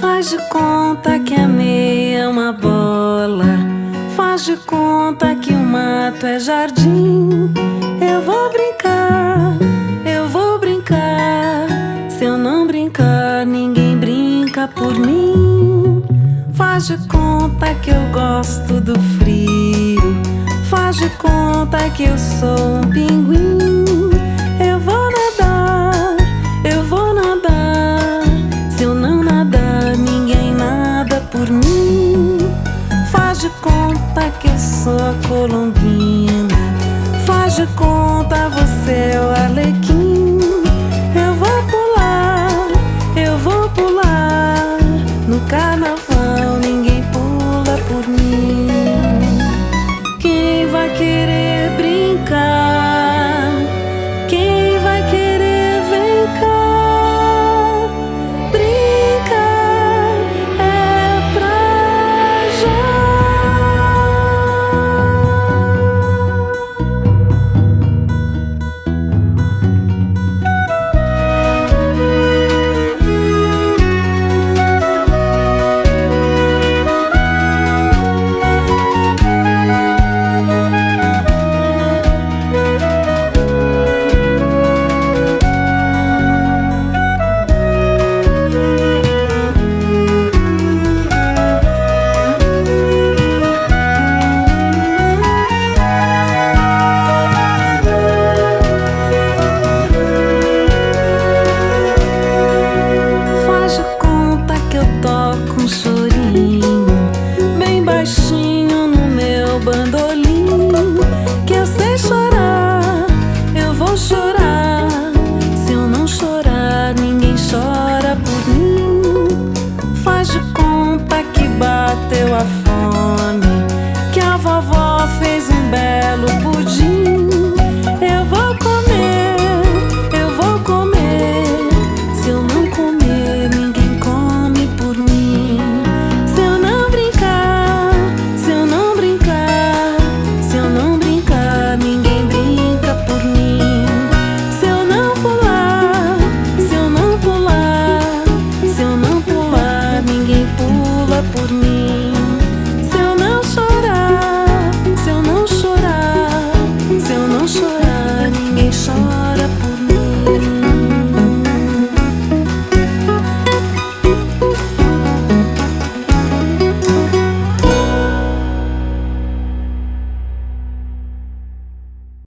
Faz de conta que a meia é uma bola. Faz de conta que o mato é jardim. Eu vou brincar, eu vou brincar. Se eu não brincar, ninguém brinca por mim. Faz de conta que eu gosto do frio. Faz de conta que eu sou um pinguim. Eu vou nadar, eu vou nadar. Se eu não nadar, ninguém nada por mim. Faz de conta que eu sou a colombina. Faz de conta você é o arlequim.